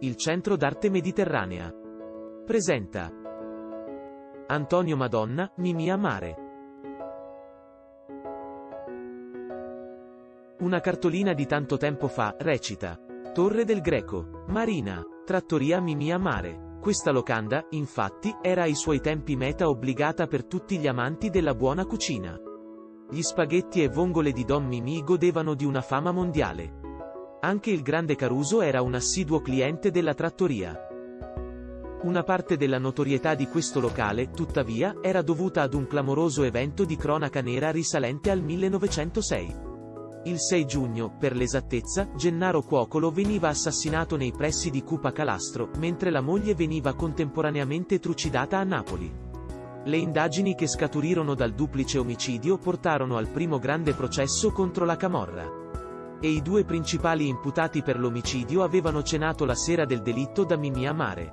il Centro d'Arte Mediterranea. Presenta Antonio Madonna, Mimia Mare. Una cartolina di tanto tempo fa, recita. Torre del Greco, Marina, Trattoria Mimia Mare. Questa locanda, infatti, era ai suoi tempi meta obbligata per tutti gli amanti della buona cucina. Gli spaghetti e vongole di Don Mimì godevano di una fama mondiale. Anche il grande Caruso era un assiduo cliente della trattoria. Una parte della notorietà di questo locale, tuttavia, era dovuta ad un clamoroso evento di cronaca nera risalente al 1906. Il 6 giugno, per l'esattezza, Gennaro Cuocolo veniva assassinato nei pressi di Cupa Calastro, mentre la moglie veniva contemporaneamente trucidata a Napoli. Le indagini che scaturirono dal duplice omicidio portarono al primo grande processo contro la Camorra e i due principali imputati per l'omicidio avevano cenato la sera del delitto da Mimì a Mare.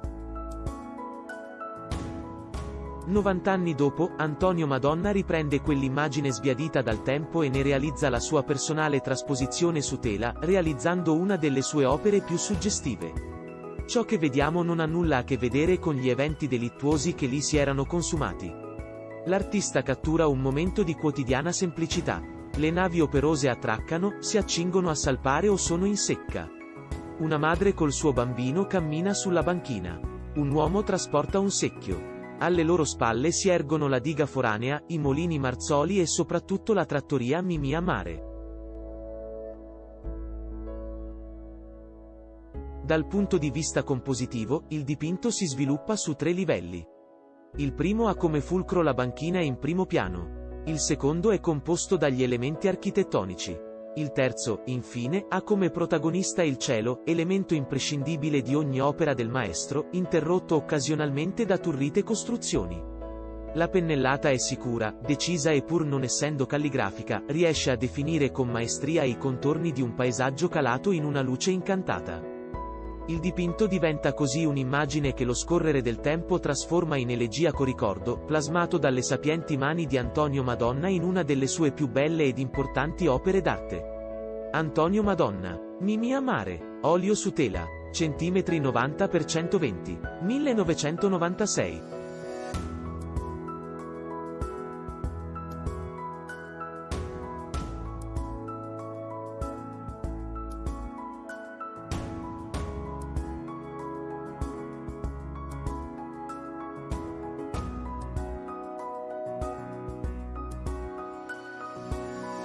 90 anni dopo, Antonio Madonna riprende quell'immagine sbiadita dal tempo e ne realizza la sua personale trasposizione su tela, realizzando una delle sue opere più suggestive. Ciò che vediamo non ha nulla a che vedere con gli eventi delittuosi che lì si erano consumati. L'artista cattura un momento di quotidiana semplicità, le navi operose attraccano, si accingono a salpare o sono in secca. Una madre col suo bambino cammina sulla banchina. Un uomo trasporta un secchio. Alle loro spalle si ergono la diga foranea, i molini Marzoli e soprattutto la trattoria Mimì a Mare. Dal punto di vista compositivo, il dipinto si sviluppa su tre livelli. Il primo ha come fulcro la banchina in primo piano. Il secondo è composto dagli elementi architettonici. Il terzo, infine, ha come protagonista il cielo, elemento imprescindibile di ogni opera del maestro, interrotto occasionalmente da turrite costruzioni. La pennellata è sicura, decisa e pur non essendo calligrafica, riesce a definire con maestria i contorni di un paesaggio calato in una luce incantata. Il dipinto diventa così un'immagine che lo scorrere del tempo trasforma in elegiaco ricordo, plasmato dalle sapienti mani di Antonio Madonna in una delle sue più belle ed importanti opere d'arte. Antonio Madonna. Mimì a mare. Olio su tela. Centimetri 90 x 120. 1996.